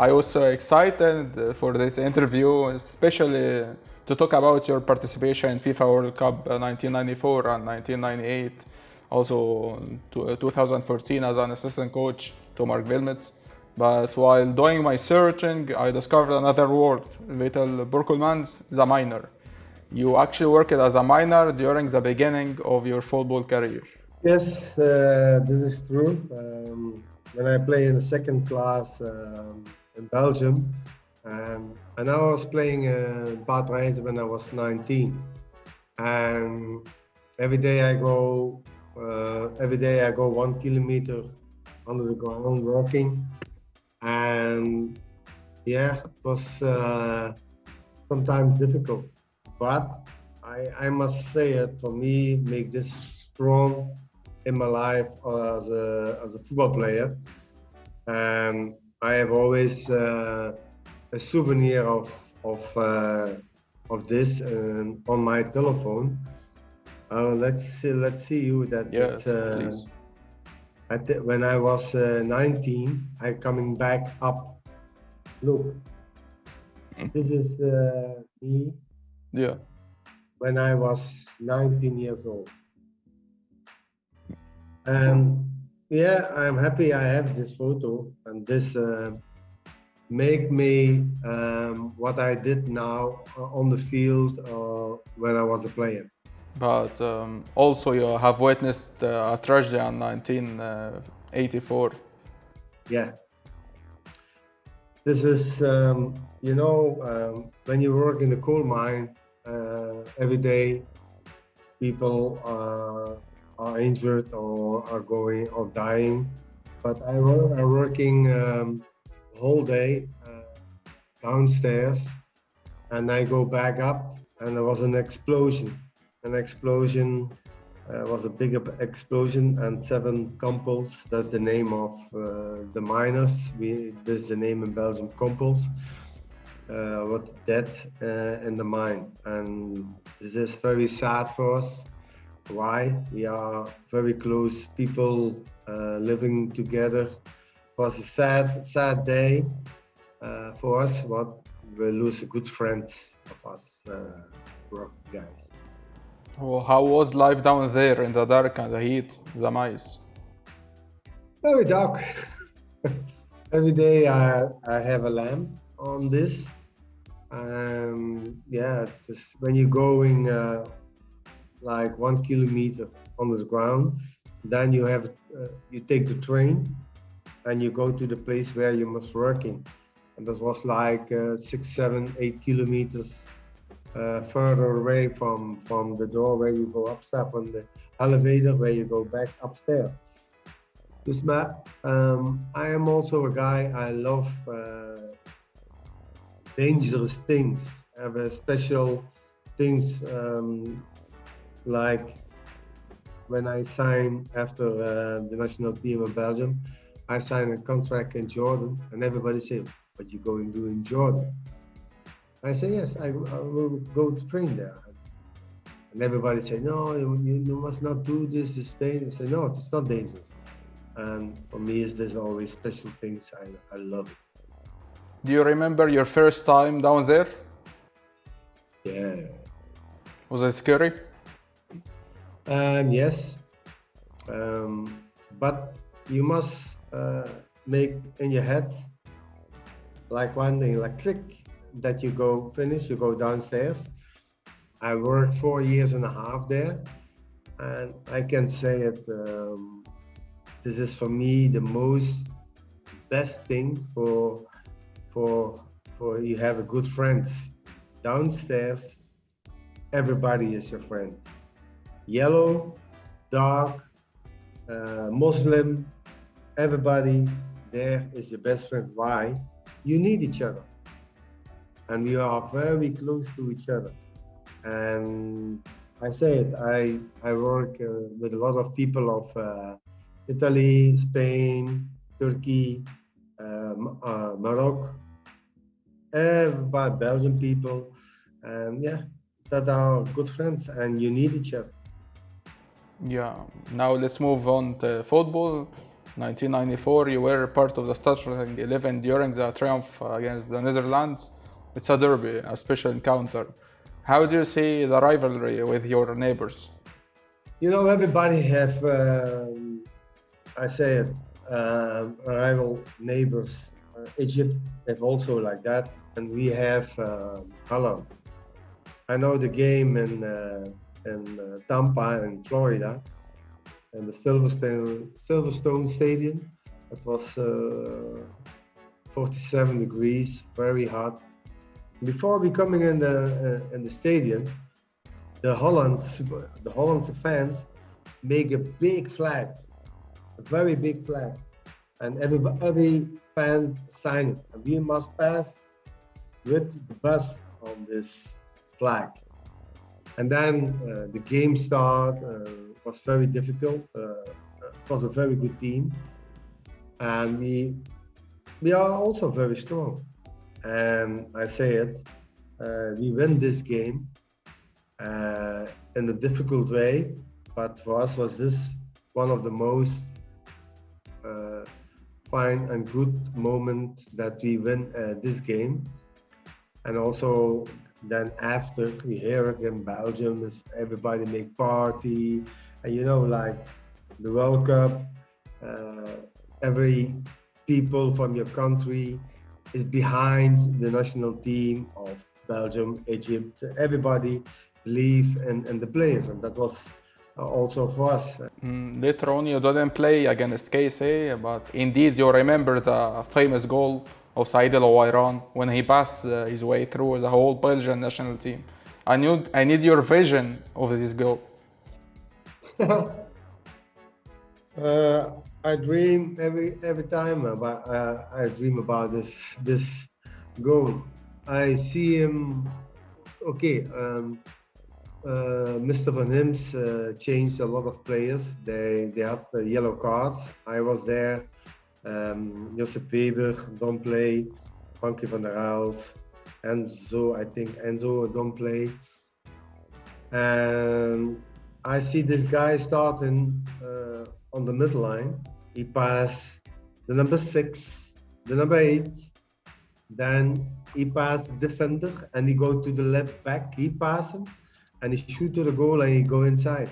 I was so excited for this interview, especially to talk about your participation in FIFA World Cup 1994 and 1998, also 2014 as an assistant coach to Marc Wilmots. But while doing my searching, I discovered another word, Vital Borkelmans, the miner. You actually worked as a miner during the beginning of your football career. Yes, uh, this is true. Um, when I play in the second class um, in Belgium, um, and I was playing uh, when I was 19, and every day I go, uh, every day I go one kilometer under the ground walking, and yeah, it was uh, sometimes difficult, but I, I must say it for me make this strong in my life as a, as a football player. Um, I have always uh, a souvenir of of uh, of this uh, on my telephone. Uh, let's see. Let's see you that. Yes, please. when I was 19, I coming back up. Look, this is me. Yeah. When I was 19 years old. And yeah, I'm happy I have this photo and this uh, make me um, what I did now on the field uh, when I was a player. But um, also you have witnessed uh, a tragedy in 1984. Yeah. This is, um, you know, um, when you work in the coal mine uh, every day, people uh, are injured or are going or dying. But I am working um, whole day uh, downstairs and I go back up and there was an explosion. An explosion uh, was a big explosion and seven Kompels, that's the name of uh, the miners. We, this is the name in Belgium, Kompels, uh, were dead uh, in the mine. And this is very sad for us why we are very close people uh, living together. It was a sad sad day uh, for us but we lose good friends of us uh, guys. Well, how was life down there in the dark and the heat the mice? Very dark. Every day I, I have a lamp on this. Um, yeah just when you're going uh, like one kilometer under the ground. Then you have uh, you take the train and you go to the place where you must work in. And this was like uh, six, seven, eight kilometers uh, further away from from the door where you go upstairs, from the elevator where you go back upstairs. Dus maar, um, I am also a guy, I love uh, dangerous things. I have a special things um, like when I signed after uh, the national team of Belgium, I signed a contract in Jordan, and everybody said, "What you going to do in Jordan?" I say, "Yes, I, I will go to train there." And everybody say, "No, you, you must not do this. This dangerous." I say, "No, it's not dangerous." And for me, is there's always special things. I I love it. Do you remember your first time down there? Yeah. Was it scary? Um, yes, um, but you must uh, make in your head like one click that you go finish, you go downstairs. I worked four years and a half there, and I can say it. Um, this is for me the most best thing for for for you have a good friends downstairs. Everybody is your friend yellow, dark, uh, Muslim, everybody there is your best friend. Why? You need each other. And we are very close to each other. And I say it, I, I work uh, with a lot of people of uh, Italy, Spain, Turkey, um, uh, Morocco, everybody, Belgian people. And yeah, that are good friends and you need each other. Yeah, now let's move on to football. 1994, you were part of the starting 11 during the triumph against the Netherlands. It's a derby, a special encounter. How do you see the rivalry with your neighbors? You know, everybody have, um, I say it, uh, rival neighbors. Uh, Egypt have also like that, and we have uh, Holland. I know the game in in uh, Tampa in Florida, and the Silverstone Silverstone Stadium. It was uh, 47 degrees, very hot. Before we coming in the uh, in the stadium, the Hollands the Hollandse fans make a big flag, a very big flag, and every every fan sign it. And we must pass with the bus on this flag. And then uh, the game start uh, was very difficult. Uh, it was a very good team, and we we are also very strong. And I say it, uh, we win this game uh, in a difficult way, but for us was this one of the most uh, fine and good moment that we win this game and also then after we hear it in Belgium, is everybody make party, and you know, like the World Cup, uh, every people from your country is behind the national team of Belgium, Egypt, everybody believe in, in the players, and that was also for us. Mm, later on, you didn't play against KSA, but indeed you remember the famous goal of Said El Owairan when he passed uh, his way through the whole Belgian national team. I need, I need your vision of this goal. uh, I dream every every time about uh, I dream about this this goal. I see him. Okay, um, uh, Mr. Van Himst uh, changed a lot of players. They they had the yellow cards. I was there um, Josip Weber don't play, Franky Van der Elst, Enzo, I think Enzo don't play. And I see this guy starting uh, on the midline. He pass the number six, the number eight, then he pass defender and he go to the left back. He pass him and he shoot to the goal and he go inside.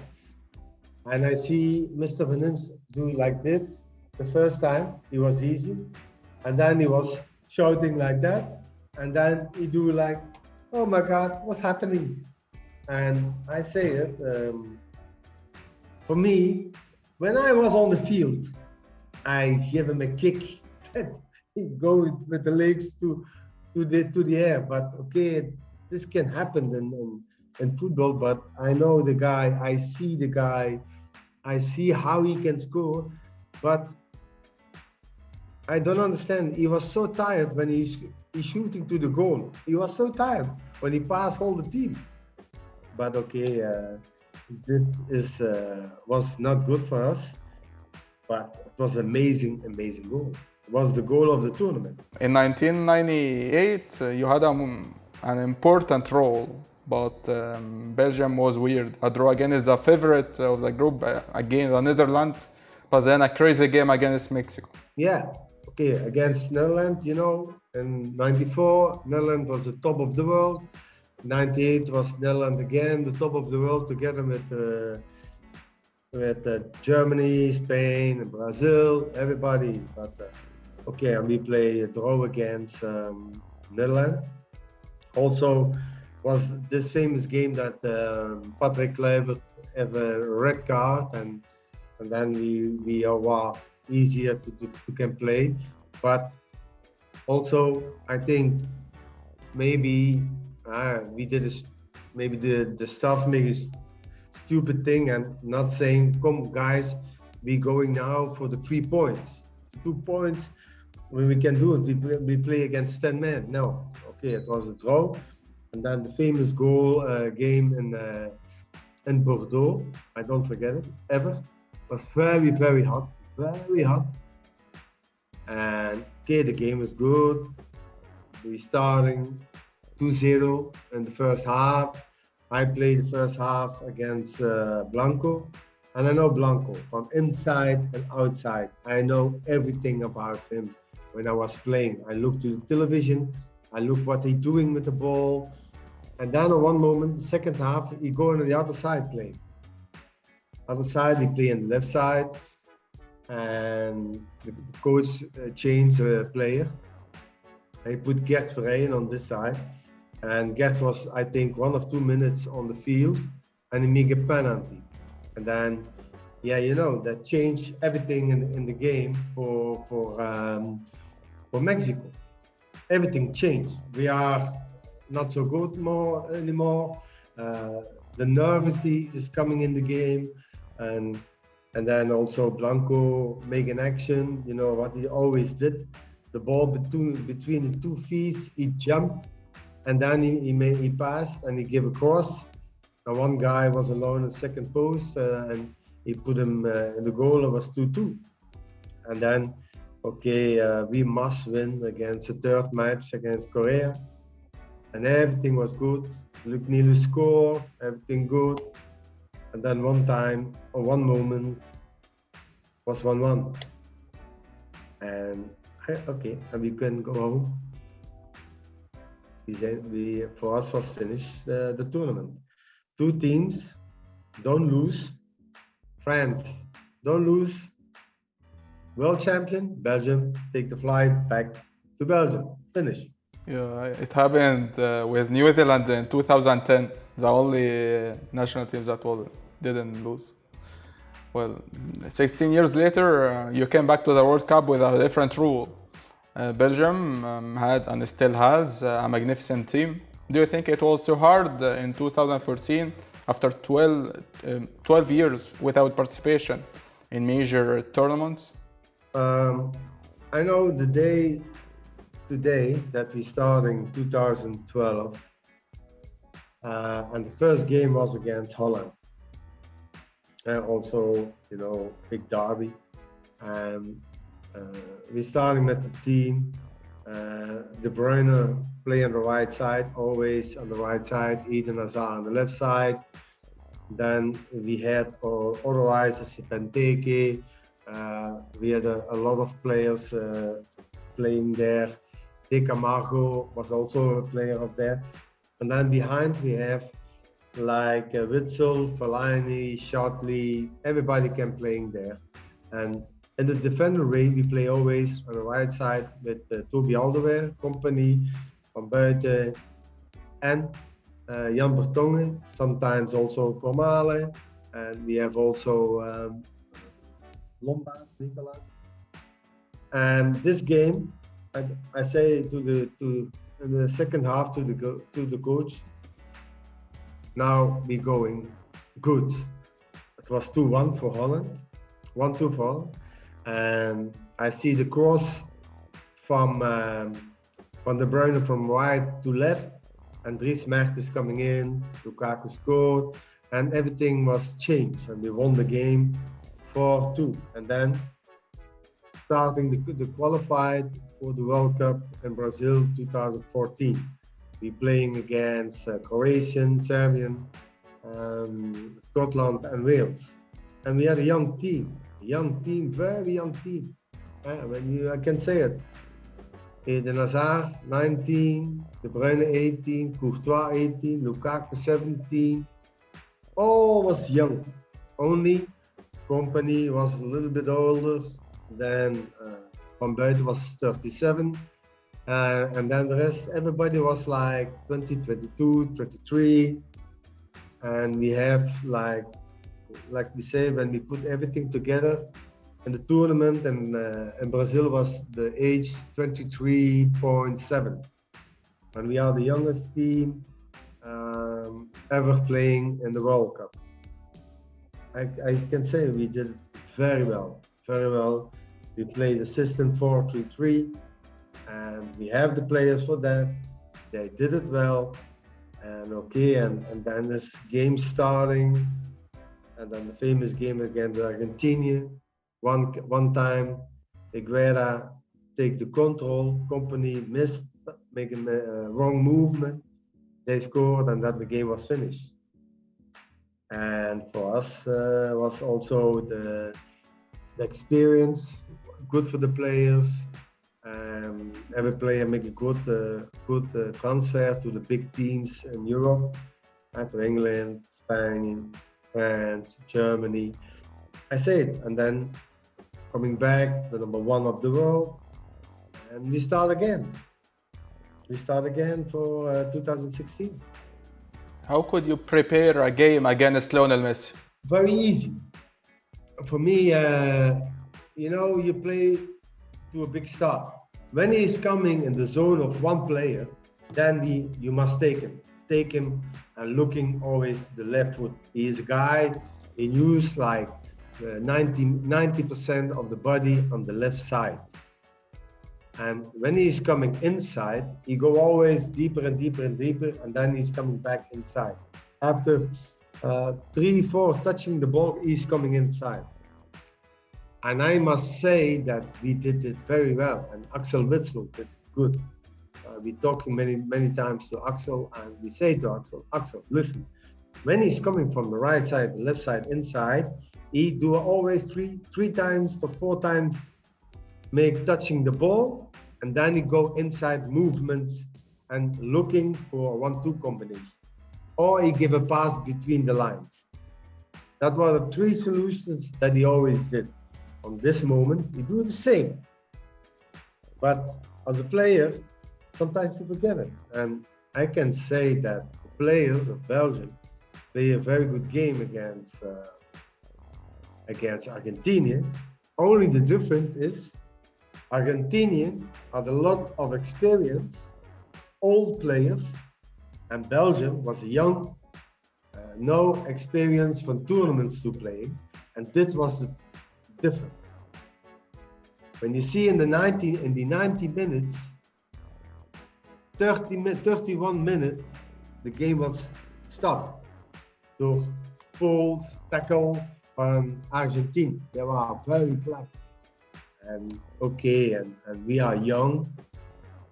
And I see Mr. Van do like this the first time it was easy. And then he was shouting like that. And then he do like oh my god what's happening? And i say it um, for me when i was on the field i give him a kick that he go with the legs to to the to the air. But okay this can happen in, in in football but i know the guy i see the guy i see how he can score. But I don't understand. He was so tired when he's, he's shooting to the goal. He was so tired when he passed all the team. But okay, uh, this is uh, was not good for us. But it was amazing, amazing goal. It was the goal of the tournament. In 1998, uh, you had a, an important role, but um, Belgium was weird. A draw against the favorite of the group, uh, against the Netherlands, but then a crazy game against Mexico. Yeah, okay, against Netherlands, you know, in 94, Netherlands was the top of the world. 98 was Netherlands again, the top of the world, together with uh, with uh, Germany, Spain, and Brazil, everybody. But uh, okay, and we play a draw against um, Netherlands. Also, was this famous game that um, Patrick Kluivert have a red card, and and then we we are wow, easier to, to, to can play. But also, I think maybe uh, we did a, maybe the, the staff made a stupid thing and not saying, come guys, we going now for the three points. Two points when we can do it, we play, we play against 10 men. No, okay, it was a draw. And then the famous goal uh, game in uh, in Bordeaux, I don't forget it ever, was very, very hot very hot. And okay, the game was good. We starting 2-0 in the first half. I played the first half against uh, Blanco. And I know Blanco from inside and outside. I know everything about him. When I was playing, I looked to the television. I look what he's doing with the ball. And then at one moment, the second half, he go on the other side playing. Other side, he play the left side. And the coach changed the player. He put Gert Verheyen on this side. And Gert was, I think, one or two minutes on the field. And he made a penalty. And then, yeah, you know, that changed everything in, in the game for, for, um, for Mexico. Everything changed. We are not so good more anymore. Uh, the nervously is coming in the game, and and then also Blanco making action. You know what he always did. The ball between between the two feet, he jumped, and then he he, made, he passed and he gave a cross. And one guy was alone in second post, uh, and he put him uh, in the goal. It was two-two, and then okay, uh, we must win against the third match against Korea and everything was good. Luc Nilis score, everything good. And then one time or one moment was 1 1. And okay, and we can go home. We, we for us was finished uh, the tournament. Two teams, don't lose. France, don't lose. World champion, Belgium, take the flight back to Belgium. Finish. Yeah, it happened uh, with New Zealand in 2010. The only national team that didn't lose. Well, 16 years later, uh, you came back to the World Cup with a different rule. Uh, Belgium um, had and still has uh, a magnificent team. Do you think it was too hard uh, in 2014 after 12, um, 12 years without participation in major tournaments? Um, I know the day today that we start in 2012. Uh, and the first game was against Holland. And also, you know, big derby. And uh, we're starting with the team. Uh, De Bruyne play on the right side, always on the right side. Eden Hazard on the left side. Then we had uh, otherwise Benteke. Uh, we had a, a, lot of players uh, playing there. De Camargo was also a player of that. And then behind we have like uh, Witsel, Fellaini, Chadli, everybody can playing there. And in the defender way, we play always on the right side with uh, Toby Alderweireld, Kompany, Van Buyten, and uh, Jan Vertonghen, sometimes also from Vermaelen. And we have also um, Lombaerts, Nicolas. And this game, I, I say to the to the second half to the to the coach. Now we going good. It was two one for Holland, one two for Holland, and I see the cross from um, from De Bruyne from right to left, and Dries Mertens coming in, Lukaku scored, and everything was changed, and we won the game 4-2. And then starting the, the qualified for the World Cup in Brazil 2014. We're playing against uh, Croatian, Serbian, um, Scotland, and Wales. And we had a young team, a young team, very young team. Uh, when you, I can say it. Eden Hazard, 19, De Bruyne, 18, Courtois, 18, Lukaku, 17. All was young. Only Kompany was a little bit older than uh, Van Buyten was 37. Uh, and then the rest, everybody was like 20, 22, 23. And we have like, like we say, when we put everything together in the tournament and uh, in Brazil was the age 23.7. And we are the youngest team um, ever playing in the World Cup. I, I can say we did very well, very well. We play the system 4-3-3 and we have the players for that. They did it well and okay and, and then this game starting and then the famous game against Argentina. One one time Higuaín take the control, Kompany missed, making a wrong movement. They scored and then the game was finished. and for us uh, was also the, the experience good for the players um, every player make a good uh, good uh, transfer to the big teams in Europe uh, to England Spain France Germany I say it and then coming back the number one of the world and we start again we start again for uh, 2016 how could you prepare a game against Lionel Messi? Very easy. For me, uh, you know, you play to a big star. When he's coming in the zone of one player, then he, you must take him. Take him and looking always to the left foot. He is a guy, he use like uh, 90, percent of the body on the left side. And when he's coming inside, he go always deeper and deeper and deeper, and then he's coming back inside. After uh, three, four touching the ball, he's coming inside. And I must say that we did it very well, and Axel Witsel did good. Uh, we talking many, many times to Axel, and we say to Axel, Axel, listen, when he's coming from the right side, the left side, inside, he do always three, three times to four times make touching the ball and then he go inside movements and looking for one-two combination. Or he give a pass between the lines. That were the three solutions that he always did. On this moment, he do the same. But as a player, sometimes you forget it. And I can say that the players of Belgium play a very good game against uh, against Argentina. Only the difference is Argentinian had a lot of experience, old players, and Belgium was young, uh, no experience from tournaments to play, and this was the difference. When you see in the 90 in the 90 minutes, 30 31 minutes, the game was stopped door falls, tackle from Argentina. They were very clever and okay and, and we are young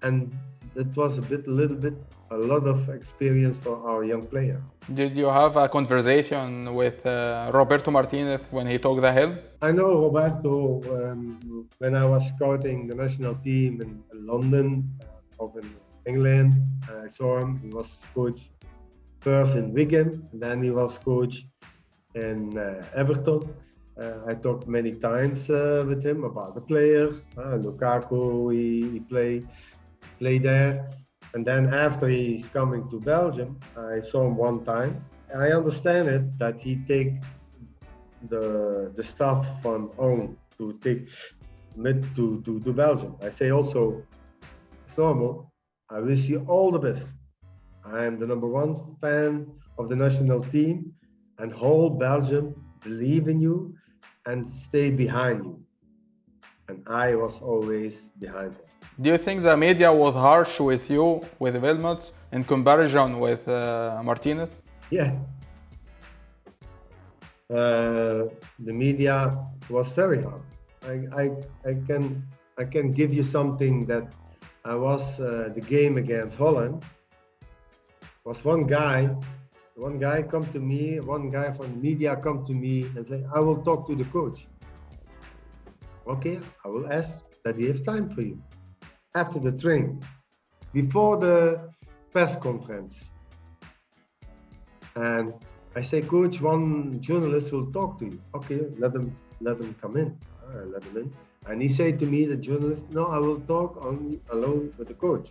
and it was a bit a little bit a lot of experience for our young players. Did you have a conversation with uh, roberto martinez when he took the helm? I know roberto um, when i was scouting the national team in london uh, of in england i saw him. He was coach first in wigan and then he was coach in uh, everton. Uh, I talked many times uh, with him about the players. Uh, Lukaku, he, he play play there, and then after he's coming to Belgium, I saw him one time. I understand it that he take the the stuff from home to take mid to, to to Belgium. I say also, it's normal. I wish you all the best. I am the number one fan of the national team, and whole Belgium believe in you and stay behind you. And I was always behind him. Do you think the media was harsh with you, with Wilmots, in comparison with uh, Martinez? Yeah. Uh, the media was very hard. I, I, I, can, I can give you something that I was uh, the game against Holland. Was one guy one guy come to me, one guy from the media come to me and say, I will talk to the coach. Okay, I will ask that he have time for you. After the training, before the press conference. And I say, coach, one journalist will talk to you. Okay, let them let them come in. I let them in. And he said to me, the journalist, no, I will talk only alone with the coach.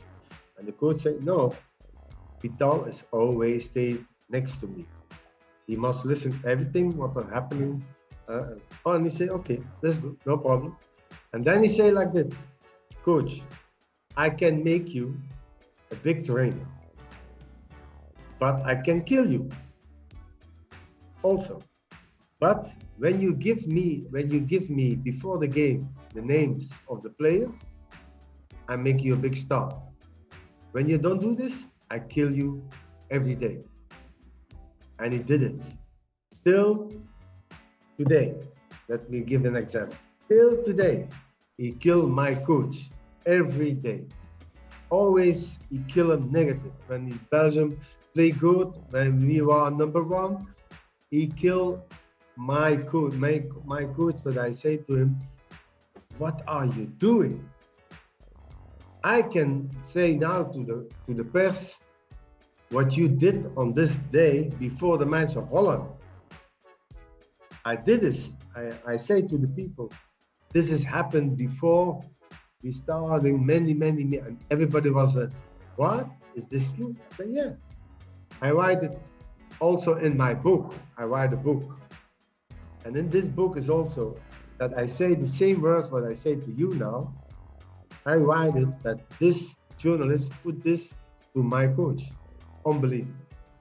And the coach said, no, Vital is always stay next to me. He must listen everything what are happening. Uh, oh, and he say, okay, that's good, no problem. And then he say like this, coach, I can make you a big trainer, but I can kill you also. But when you give me, when you give me before the game the names of the players, I make you a big star. When you don't do this, I kill you every day and he did it. Till today, let me give an example. Till today, he killed my coach every day. Always he kill him negative. When in Belgium play good, when we were number one, he killed my coach, my, my coach that I say to him, what are you doing? I can say now to the to the press what you did on this day before the match of Holland. I did this. I, I say to the people, this has happened before we started many, many, many and everybody was what? Is this true? I said, yeah. I write it also in my book. I write a book. And in this book is also that I say the same words what I say to you now. I write it that this journalist put this to my coach. Unbelievable.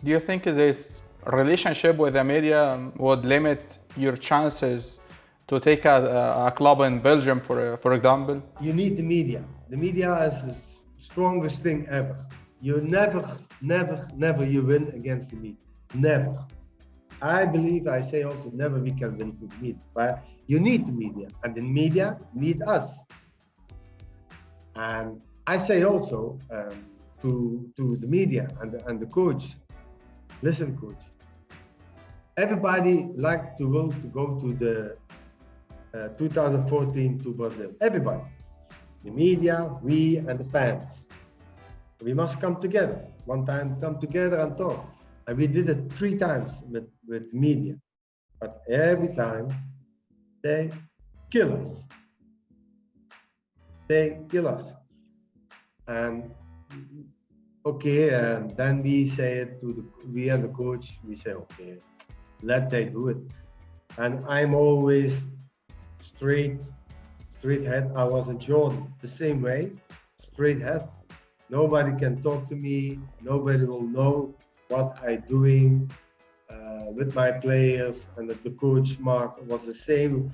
Do you think this relationship with the media would limit your chances to take a, a club in Belgium, for for example? You need the media. The media is the strongest thing ever. You never, never, never you win against the media. Never. I believe I say also never we can win to the media. But you need the media, and the media need us. And I say also um, to to the media and and the coach, listen, coach. Everybody like to go to go to the uh, 2014 to Brazil. Everybody, the media, we, and the fans. We must come together. One time, come together and talk. And we did it three times with with media, but every time they kill us. They kill us. And okay, and then we say it to the we and the coach, we say, okay, let they do it. And I'm always straight, straight head. I was in Jordan the same way, straight head. Nobody can talk to me. Nobody will know what I'm doing uh, with my players and the coach Marc was the same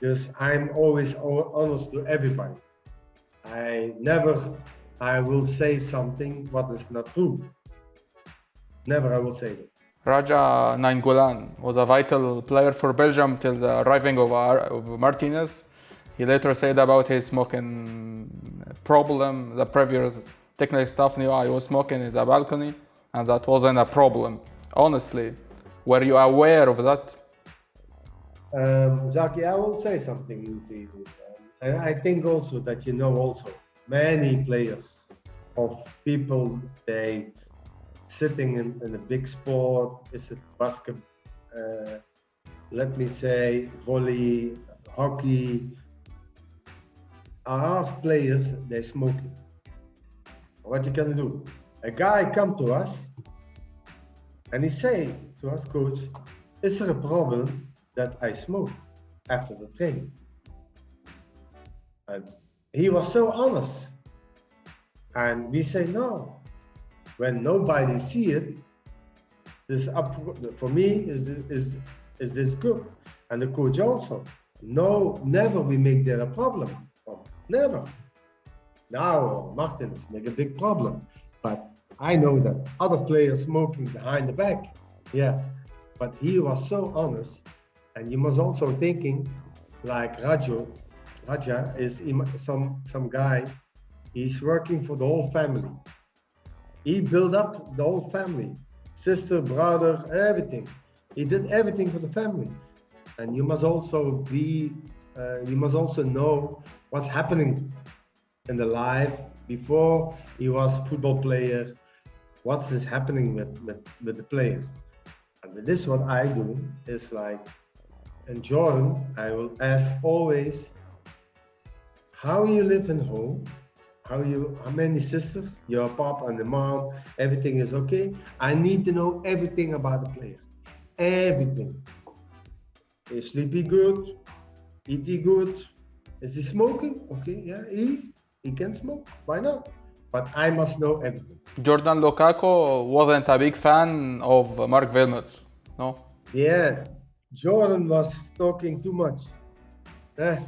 because I'm always honest to everybody. I never, I will say something what is not true. Never I will say that. Radja Nainggolan was a vital player for Belgium till the arriving of, of Martinez. He later said about his smoking problem, the previous technical staff knew I was smoking in the balcony and that wasn't a problem. Honestly, were you aware of that? Um, Zaki, I will say something to you. And I think also that you know also many players of people they sitting in, in a big sport, is it basket, uh, let me say volley, hockey, half players they smoking. What you can do? A guy come to us and he say, to us, coach, is there a problem that I smoke after the training? And he was so honest. And we say, no. When nobody see it, this up for me is is is this good, and the coach also. No, never we make there a problem. Oh, never. Now Martins make a big problem, but I know that other players smoking behind the back yeah, but he was so honest, and you must also thinking like Rajo. Radja is some some guy. He's working for the whole family. He built up the whole family, sister, brother, everything. He did everything for the family, and you must also be. Uh, you must also know what's happening in the life before he was football player. What is happening with with, with the players? And this is what I do is like, in Jordan, I will ask always how you live in home, how you, how many sisters, your pop and the mom, everything is okay. I need to know everything about the player, everything. Is sleepy good? Eat he good? Is he smoking? Okay, yeah, he, he can smoke. Why not? but I must know everything. Jordan Lukaku wasn't a big fan of Marc Wilmots, no? Yeah, Jordan was talking too much. Yeah,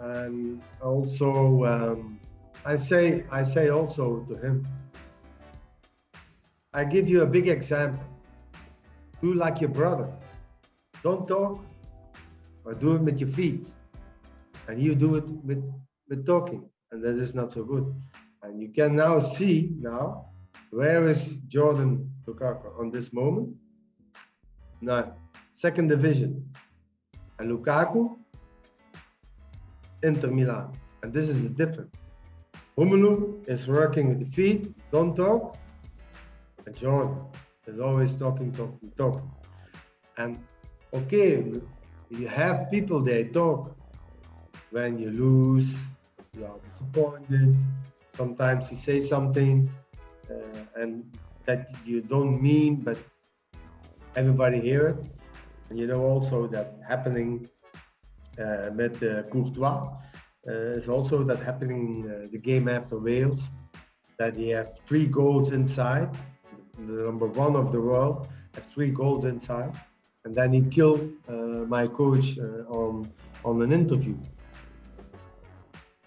and also um, I say I say also to him, I give you a big example. Do like your brother. Don't talk, or do it with your feet, and you do it with with talking, and that is not so good. And you can now see now, where is Jordan Lukaku on this moment? Now, second division. And Lukaku, Inter Milan. And this is the difference. Romelu is working with the feet, don't talk. And Jordan is always talking, talking, talking. And okay, you have people they talk when you lose, you are disappointed. Sometimes you say something uh, and that you don't mean, but everybody hear it. And you know also that happening uh, with uh, Courtois is also that happening uh, the game after Wales, that he have three goals inside, the number one of the world, have three goals inside, and then he killed uh, my coach uh, on on an interview.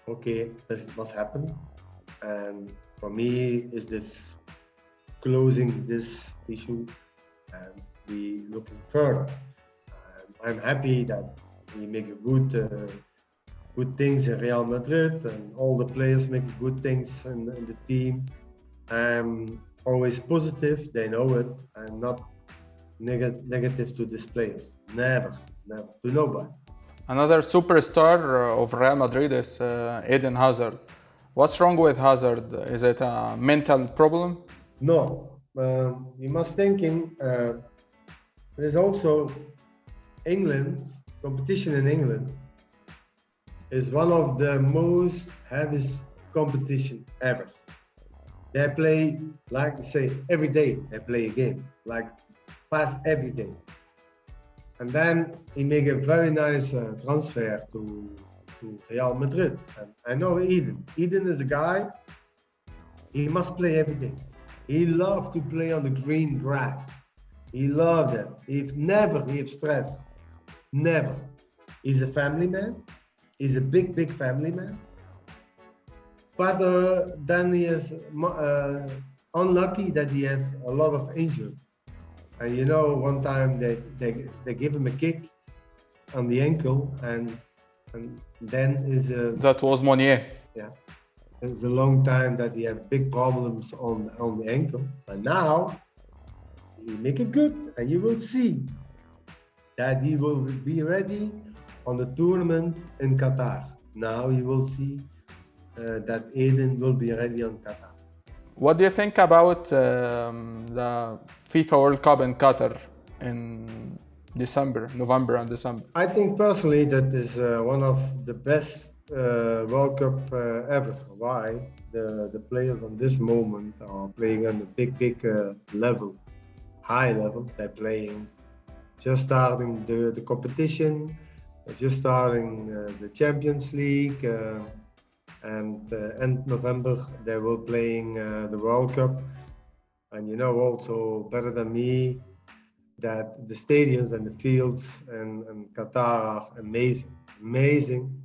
Okay, this is what happened, and for me is this closing this issue and we looking further. I'm happy that we make a good uh, good things in Real Madrid and all the players make good things in, in the team. I'm always positive, they know it. I'm not neg- negative to these players. Never, never, to nobody. Another superstar uh, of Real Madrid is uh, Eden Hazard. What's wrong with Hazard? Is it a mental problem? No, um, you must think in. Uh, there's also England competition in England is one of the most heaviest competition ever. They play like say every day they play a game like fast every day, and then he make a very nice uh, transfer to to Real Madrid. And I know Eden. Eden is a guy. He must play every day. He loves to play on the green grass. He loved it. He never he have stress. Never. He's a family man. He's a big, big family man. But uh, then he is uh, unlucky that he had a lot of injuries. And you know, one time they, they, they give him a kick on the ankle and and then is a, That was Meunier. yeah it's a long time that he had big problems on on the ankle but now he make it good and you will see that he will be ready on the tournament in qatar now you will see uh, that Eden will be ready on qatar What do you think about um, the FIFA World Cup in Qatar in December, November and December? I think personally that is uh, one of the best uh, World Cup uh, ever. Why? The the players on this moment are playing on a big, big uh, level, high level. They're playing, just starting the, the competition, just starting uh, the Champions League, uh, and uh, end November they will playing the World Cup. And you know also better than me that the stadiums and the fields in, in Qatar are amazing, amazing.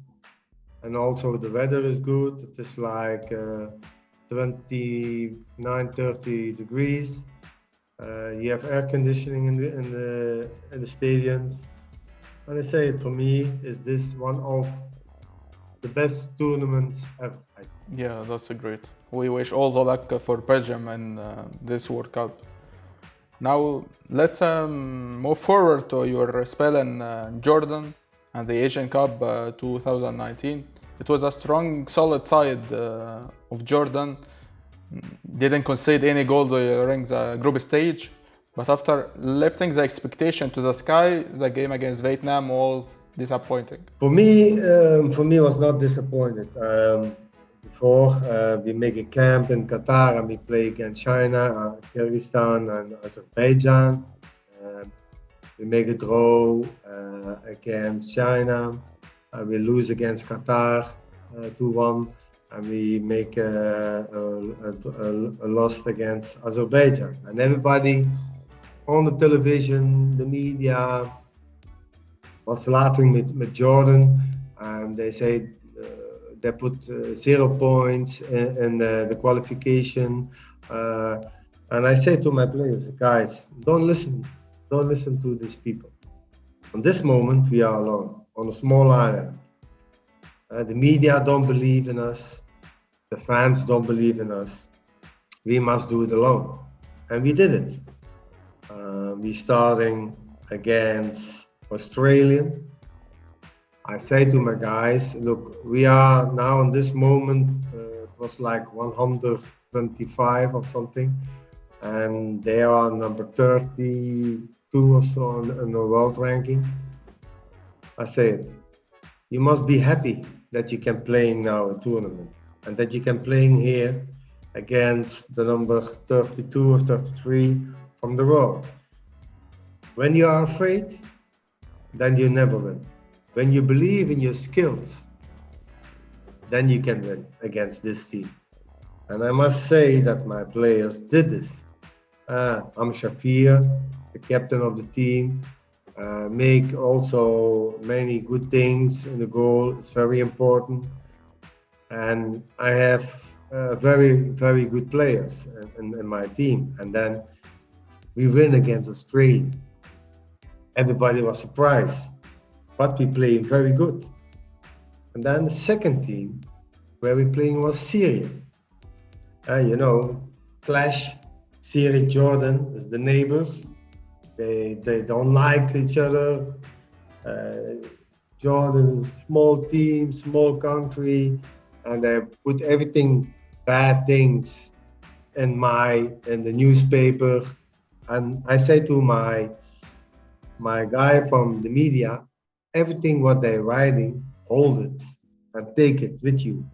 And also the weather is good. It is like uh, 29, 30 degrees. Uh, you have air conditioning in the in the in the stadiums. And I say for me is this one of the best tournaments ever. Yeah, that's a great. We wish all the luck for Belgium in uh, this World Cup. Now let's um, move forward to your spell in uh, Jordan and the Asian Cup uh, 2019. It was a strong, solid side uh, of Jordan. Didn't concede any goal during the group stage, but after lifting the expectation to the sky, the game against Vietnam was disappointing. For me, um, for me was not disappointed. Um, before uh, we make a camp in Qatar and we play against China, uh, Kyrgyzstan, and Azerbaijan. Um, we make a draw uh, against China. Uh, we lose against Qatar uh, 2-1, and we make a, a, a, a loss against Azerbaijan. And everybody on the television, the media, was laughing with, with Jordan, and they say uh, they put uh, zero points in, in the qualification. Uh, and I say to my players, guys, don't listen, don't listen to these people. On this moment, we are alone on a small island. Uh, the media don't believe in us, the fans don't believe in us. We must do it alone, and we did it. Uh, we starting against Australia. I say to my guys, look, we are now in this moment, uh, it was like 125 or something, and they are number 32 or so in, in the world ranking. I say, you must be happy that you can play now a tournament and that you can play here against the number 32 or 33 from the world. When you are afraid, then you never win. When you believe in your skills, then you can win against this team. And I must say that my players did this. Uh, Amer Shafi, the captain of the team, uh, make also many good things in the goal. It's very important. And I have uh, very, very good players in, in, my team. And then we win against Australia. Everybody was surprised, but we played very good. And then the second team where we playing was Syria. Uh, you know, clash, Syria, Jordan is the neighbors. They, they don't like each other. Uh, Jordan is a small team, small country, and they put everything bad things in my in the newspaper and i say to my my guy from the media everything what they're writing hold it. And take it with you.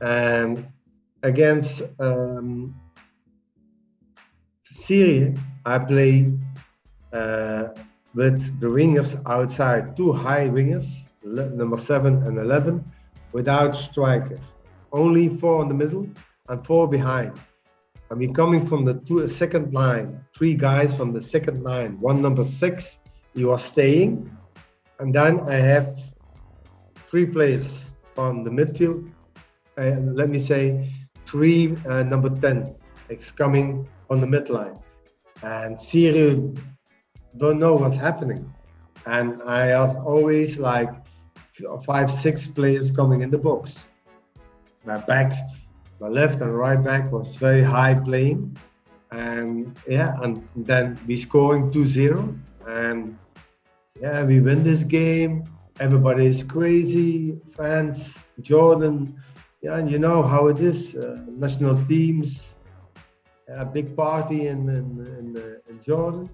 And against um, syria i play uh, with the wingers outside two high wingers number 7 and 11 without striker. Only four in the middle and four behind. I mean, coming from the two, second line, three guys from the second line, one number six, you are staying. And then I have three players from the midfield. Uh, let me say three uh, number 10 is coming on the midline. And Syria don't know what's happening. And I have always like five, six players coming in the box my backs, my left and right back was very high playing. And yeah, and then we scoring 2-0 and yeah, we win this game. Everybody is crazy, fans, Jordan. Yeah, and you know how it is. Uh, national teams, a big party in in, in, uh, in Jordan,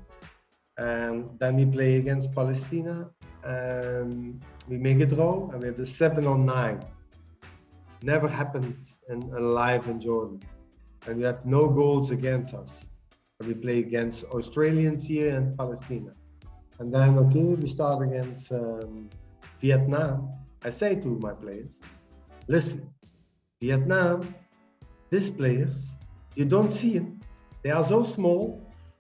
and then we play against Palestina, and we make it draw, and we have the seven on nine never happened in alive in Jordan. And we have no goals against us. And we play against Australians here and Palestina. And then, okay, we start against um, Vietnam. I say to my players, listen, Vietnam, these players, you don't see them. They are so small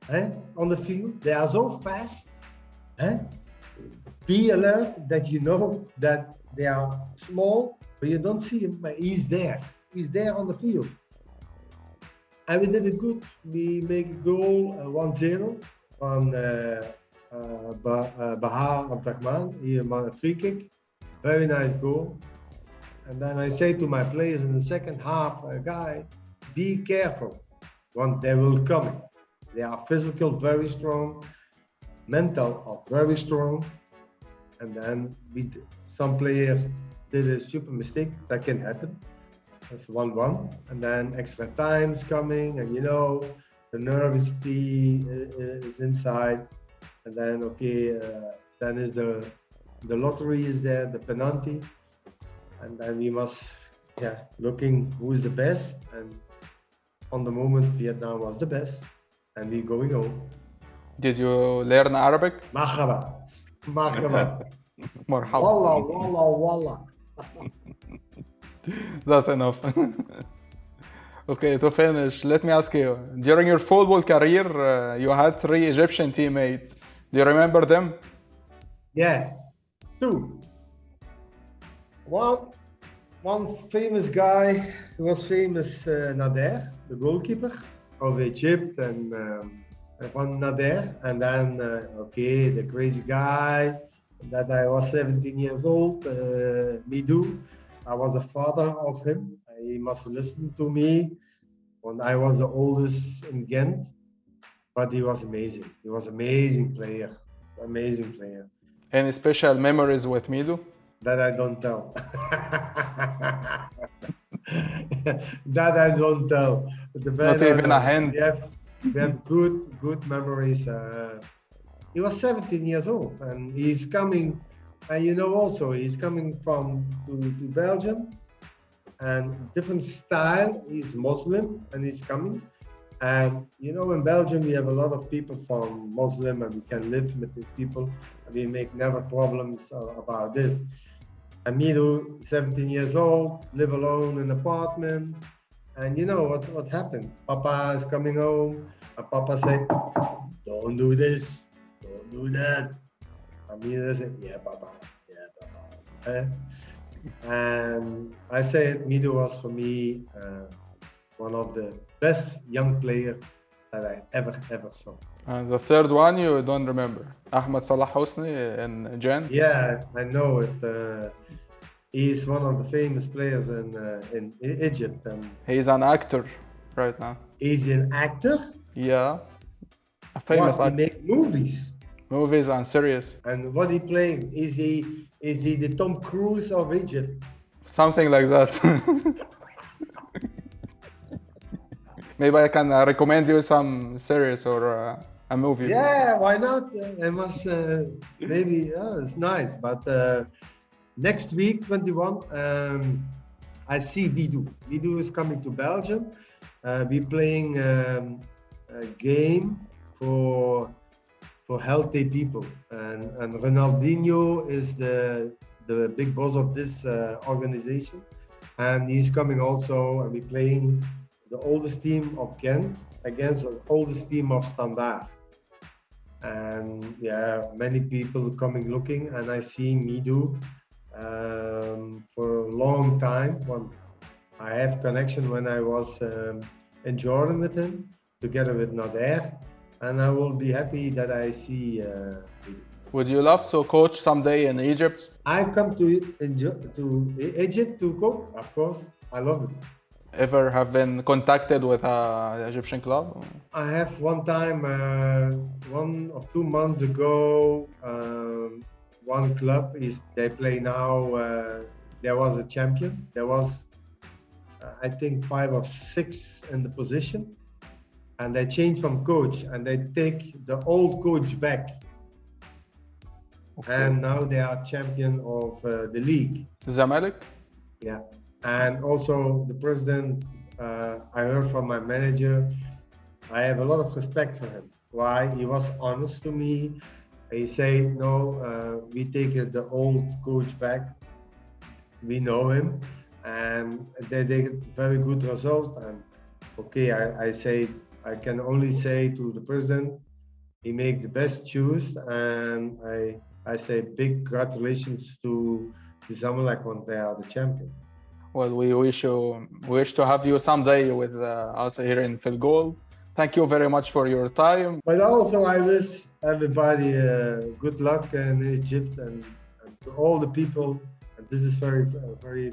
eh, on the field. They are so fast. Eh? Be alert that you know that they are small but you don't see him, but he's there. He's there on the field. And we did it good. We make a goal uh, 1-0 on uh, uh, Baha Abdurrahman. He made a free kick. Very nice goal. And then I say to my players in the second half, uh, guy, be careful. One, they will come. They are physical, very strong. Mental, are very strong. And then we, some players did a super mistake. That can happen. That's one one, and then extra time is coming, and you know the nervousity is inside, and then okay, uh, then is the the lottery is there, the penalty, and then we must yeah looking who is the best, and on the moment Vietnam was the best, and we going home. Did you learn Arabic? Marhaba, marhaba, marhaba. Wallah, wallah, wallah. That's enough. okay, to finish, let me ask you. During your football career, uh, you had three Egyptian teammates. Do you remember them? Yeah, two. One, one famous guy who was famous, uh, Nader, the goalkeeper of Egypt, and um, one Nader, and then uh, okay, the crazy guy that I was 17 years old, uh, Midou. I was a father of him. He must listen to me when I was the oldest in Ghent. but he was amazing. He was amazing player, amazing player. Any special memories with Mido? That I don't tell. that I don't tell. The Not even a hint. We have, we have good, good memories. Uh, he was 17 years old, and he's coming. And you know, also he's coming from to, to Belgium, and different style. He's Muslim, and he's coming. And you know, in Belgium, we have a lot of people from Muslim, and we can live with these people. And we make never problems about this. Amiru, 17 years old, live alone in an apartment. And you know what, what happened? Papa is coming home, and Papa said, Don't do this, don't do that. Amiru said, Yeah, Papa, yeah, Papa. Eh? And I said, Mido was for me uh, one of the best young players that I ever, ever saw. And the third one you don't remember. Ahmed Salah Hosni in Jan? Yeah, I know it. Uh, he's one of the famous players in uh, in Egypt, and He's an actor right now. he's an actor. Yeah. A famous what, he actor. make movies. Movies and series. And what he playing? Is he is he the Tom Cruise of Egypt? Something like that. Maybe I can uh, recommend you some series or uh, a movie. Yeah, why not? I must uh, maybe. Oh, it's nice, but uh, next week, 21, um, I see Mido. Mido is coming to Belgium. Uh, we're playing um, a game for for healthy people, and and Ronaldinho is the the big boss of this uh, organization, and he's coming also, and we're playing the oldest team of Ghent against the oldest team of Standard. And yeah, many people coming looking, and I see Mido um, for a long time. When I have connection when I was um, in Jordan with him, together with Nader, and I will be happy that I see. Uh, Would you love to coach someday in Egypt? I come to to Egypt to coach, of course. I love it. Ever have been contacted with a Egyptian club? I have one time, uh, one or two months ago, um, one club is they play now. Uh, there was a champion. There was, uh, I think, five or six in the position, and they change from coach and they take the old coach back, and now they are champion of uh, the league. Zamalek? Yeah, and also the president. Uh, I heard from my manager. I have a lot of respect for him. Why? He was honest to me. He said, "No, uh, we take the old coach back. We know him, and they did very good result. And okay, I, I say I can only say to the president, he make the best choice, and I I say big congratulations to the Zamalek when they are the champion. Well, we wish you wish to have you someday with uh, us here in FilGoal. Thank you very much for your time. But also, I wish everybody uh, good luck in Egypt and, and to all the people. And this is very, very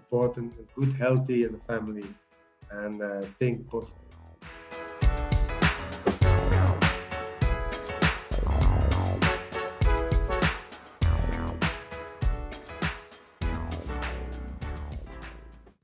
important. Good, healthy, and family, and uh, think positive.